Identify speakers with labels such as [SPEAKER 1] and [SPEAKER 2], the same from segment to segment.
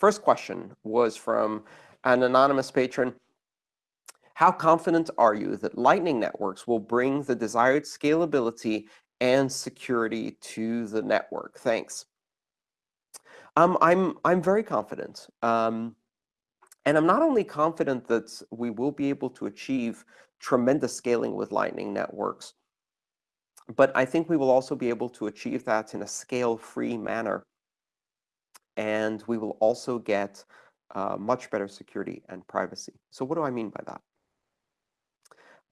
[SPEAKER 1] first question was from an anonymous patron. How confident are you that Lightning Networks will bring the desired scalability and security to the network? Thanks. Um, I'm, I'm very confident. Um, and I'm not only confident that we will be able to achieve tremendous scaling with Lightning Networks, but I think we will also be able to achieve that in a scale-free manner. And we will also get uh, much better security and privacy. So what do I mean by that?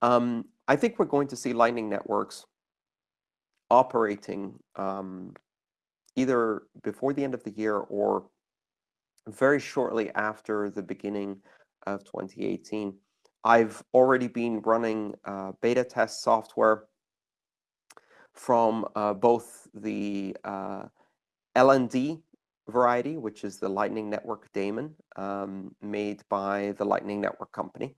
[SPEAKER 1] Um, I think we're going to see Lightning Networks operating um, either before the end of the year or very shortly after the beginning of 2018. I've already been running uh, beta test software from uh, both the uh, LND variety, which is the Lightning Network daemon um, made by the Lightning Network company,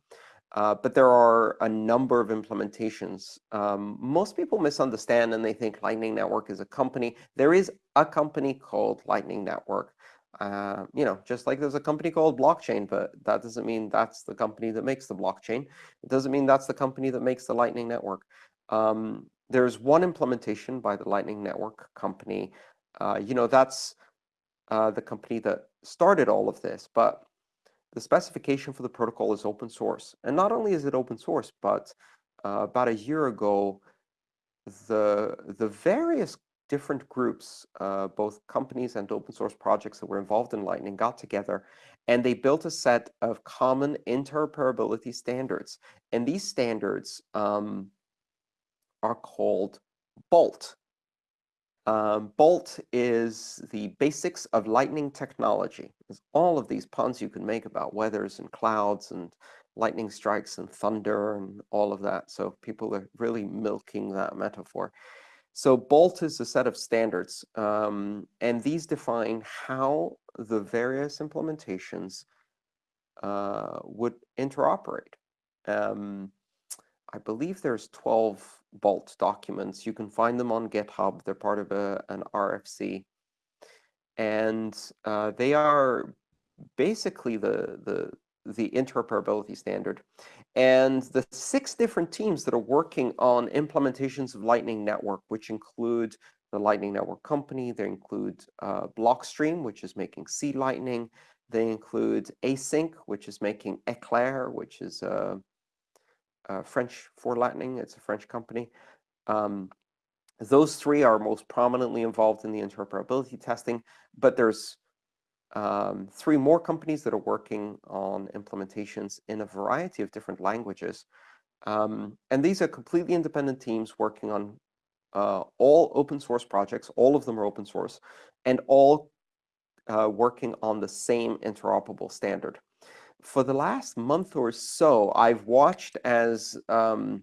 [SPEAKER 1] uh, but there are a number of implementations. Um, most people misunderstand and they think Lightning Network is a company. There is a company called Lightning Network. Uh, you know, just like there's a company called blockchain, but that doesn't mean that's the company that makes the blockchain. It doesn't mean that's the company that makes the Lightning Network. Um, there's one implementation by the Lightning Network company. Uh, you know, that's uh, the company that started all of this, but the specification for the protocol is open source. And not only is it open source, but uh, about a year ago, the, the various different groups, uh, both companies and open source projects that were involved in Lightning got together, and they built a set of common interoperability standards. And these standards um, are called BOLT. Um, Bolt is the basics of lightning technology. There's all of these puns you can make about weathers and clouds and lightning strikes and thunder and all of that. So people are really milking that metaphor. So Bolt is a set of standards, um, and these define how the various implementations uh, would interoperate. Um, I believe there's 12 Bolt documents. You can find them on GitHub. They're part of a, an RFC. And uh, they are basically the, the, the interoperability standard. And the six different teams that are working on implementations of Lightning Network, which include the Lightning Network company, they include uh, Blockstream, which is making C Lightning. They include ACINQ, which is making Eclair, which is a uh, French for Lightning. It's a French company. Um, those three are most prominently involved in the interoperability testing, but there's um, three more companies that are working on implementations in a variety of different languages. Um, and these are completely independent teams working on uh, all open source projects. All of them are open source, and all uh, working on the same interoperable standard for the last month or so, I've watched as um,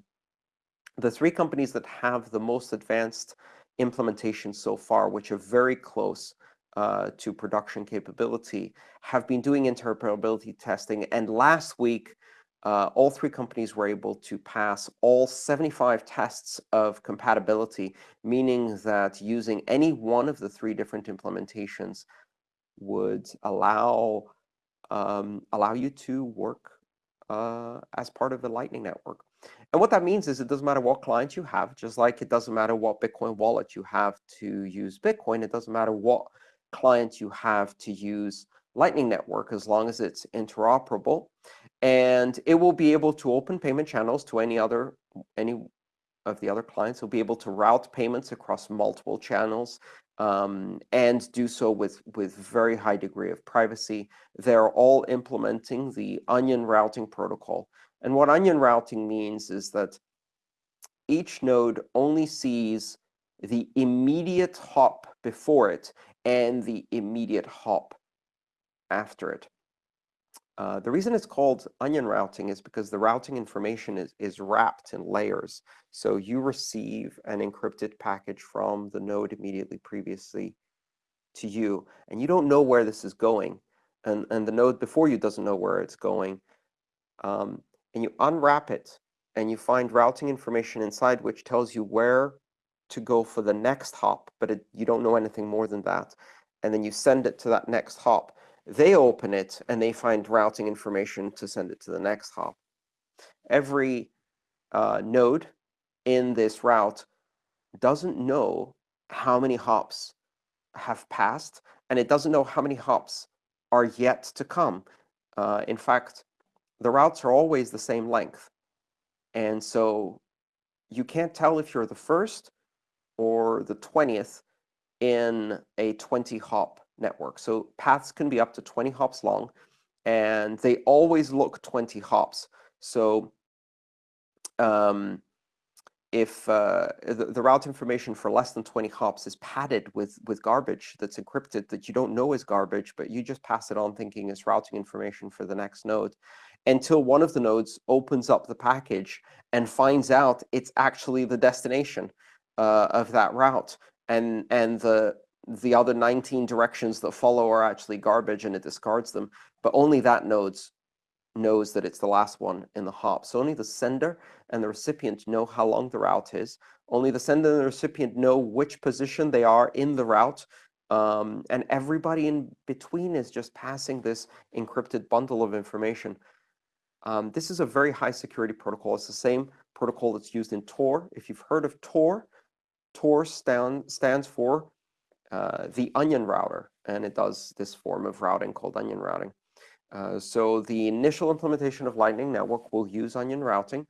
[SPEAKER 1] the three companies that have the most advanced implementation so far, which are very close uh, to production capability, have been doing interoperability testing. And last week, uh, all three companies were able to pass all 75 tests of compatibility, meaning that using any one of the three different implementations would allow um, allow you to work uh, as part of the Lightning Network. And what that means is it doesn't matter what client you have, just like it doesn't matter what Bitcoin wallet you have to use Bitcoin. It doesn't matter what client you have to use Lightning Network as long as it's interoperable. And it will be able to open payment channels to any other any of the other clients. It'll be able to route payments across multiple channels um, and do so with, with very high degree of privacy. They're all implementing the onion routing protocol. And what onion routing means is that each node only sees the immediate hop before it and the immediate hop after it. Uh, the reason it's called onion routing is because the routing information is, is wrapped in layers. So you receive an encrypted package from the node immediately previously to you, and you don't know where this is going. And, and the node before you doesn't know where it's going. Um, and you unwrap it, and you find routing information inside which tells you where to go for the next hop, but it, you don't know anything more than that. And then you send it to that next hop. They open it, and they find routing information to send it to the next hop. Every uh, node in this route doesn't know how many hops have passed, and it doesn't know how many hops are yet to come. Uh, in fact, the routes are always the same length. And so you can't tell if you're the first or the 20th in a 20-hop network. So paths can be up to 20 hops long, and they always look 20 hops. So um, if uh, the, the, route information for less than 20 hops is padded with, with garbage that's encrypted that you don't know is garbage, but you just pass it on thinking it's routing information for the next node, until one of the nodes opens up the package and finds out it's actually the destination uh, of that route. And, and the, the other 19 directions that follow are actually garbage, and it discards them. But only that node knows that it's the last one in the hop. So only the sender and the recipient know how long the route is. Only the sender and the recipient know which position they are in the route. Um, and everybody in between is just passing this encrypted bundle of information. Um, this is a very high security protocol. It's the same protocol that's used in Tor. If you've heard of Tor, Tor stand, stands for uh, the onion router, and it does this form of routing called onion routing. Uh, so the initial implementation of Lightning Network will use onion routing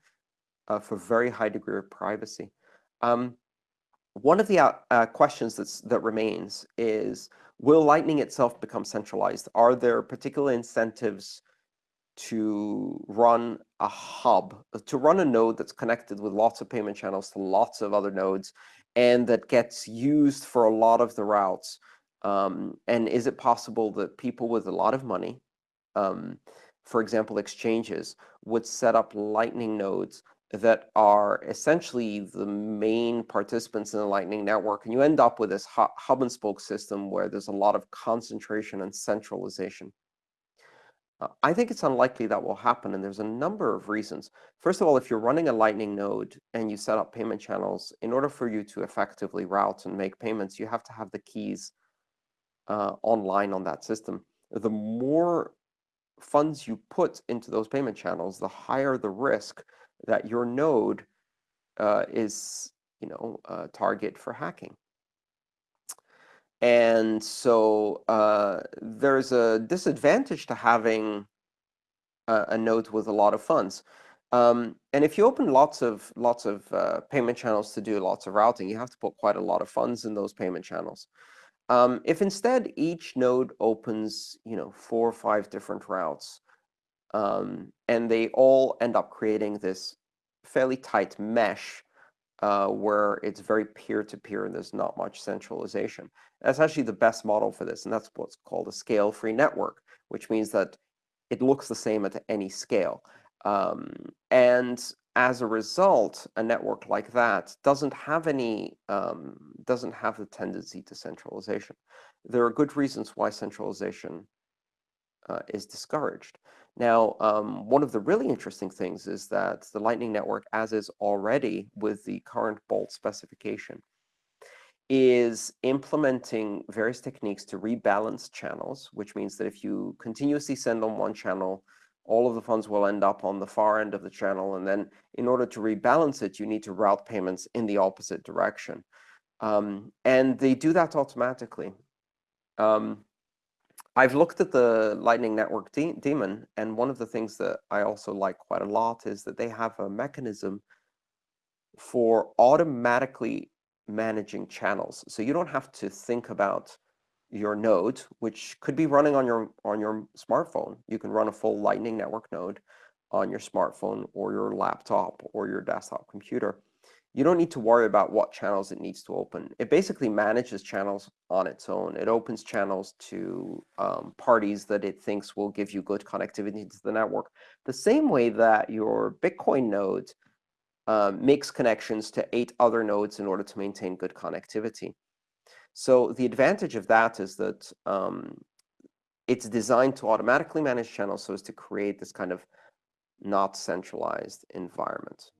[SPEAKER 1] uh, for very high degree of privacy. Um, one of the uh, uh, questions that's, that remains is, will Lightning itself become centralized? Are there particular incentives to run a hub, to run a node that's connected with lots of payment channels to lots of other nodes, and that gets used for a lot of the routes? Um, and is it possible that people with a lot of money um, for example, exchanges would set up Lightning nodes that are essentially the main participants in the Lightning network. And you end up with this hub and spoke system where there's a lot of concentration and centralization. Uh, I think it's unlikely that will happen, and there's a number of reasons. First of all, if you're running a Lightning node and you set up payment channels, in order for you to effectively route and make payments, you have to have the keys uh, online on that system. The more funds you put into those payment channels, the higher the risk that your node uh, is, you know, a target for hacking. And so uh, there's a disadvantage to having a, a, node with a lot of funds. Um, and if you open lots of lots of uh, payment channels to do lots of routing, you have to put quite a lot of funds in those payment channels. Um, if instead each node opens, you know, four or five different routes, um, and they all end up creating this fairly tight mesh uh, where it's very peer-to-peer -peer and there's not much centralization. That's actually the best model for this, and that's what's called a scale-free network, which means that it looks the same at any scale. Um, and as a result, a network like that doesn't have any um, doesn't have the tendency to centralization. There are good reasons why centralization uh, is discouraged. Now, um, one of the really interesting things is that the Lightning Network, as is already with the current Bolt specification, is implementing various techniques to rebalance channels, which means that if you continuously send on one channel, all of the funds will end up on the far end of the channel. And then in order to rebalance it, you need to route payments in the opposite direction. Um, and they do that automatically. Um, I've looked at the Lightning Network de daemon, and one of the things that I also like quite a lot is that they have a mechanism for automatically managing channels. So you don't have to think about your node, which could be running on your on your smartphone. You can run a full Lightning Network node on your smartphone or your laptop or your desktop computer. You don't need to worry about what channels it needs to open. It basically manages channels on its own. It opens channels to um, parties that it thinks will give you good connectivity to the network. The same way that your Bitcoin node um, makes connections to eight other nodes in order to maintain good connectivity. So the advantage of that is that um, it's designed to automatically manage channels so as to create this kind of not centralized environment.